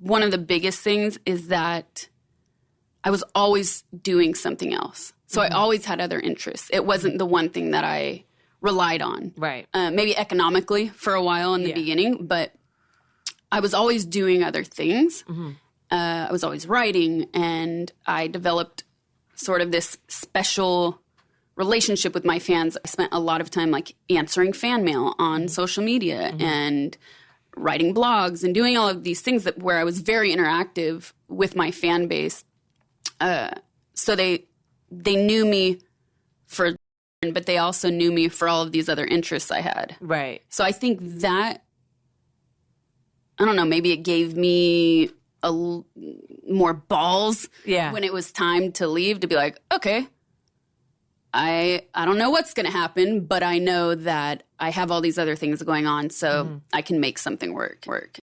one of the biggest things is that I was always doing something else. So Mm-hmm. I always had other interests. It wasn't the one thing that I relied on. Right. Uh, maybe economically for a while in the Yeah. beginning, but I was always doing other things. Mm-hmm. Uh, I was always writing, and I developed sort of this special relationship with my fans. I spent a lot of time like answering fan mail on social media and writing blogs and doing all of these things that where I was very interactive with my fan base. Uh, so they they knew me for, but they also knew me for all of these other interests I had. Right. So I think that I don't know, maybe it gave me a l- more balls Yeah. when it was time to leave to be like, okay, I I don't know what's going to happen, but I know that I have all these other things going on, so mm-hmm. I can make something work. Work.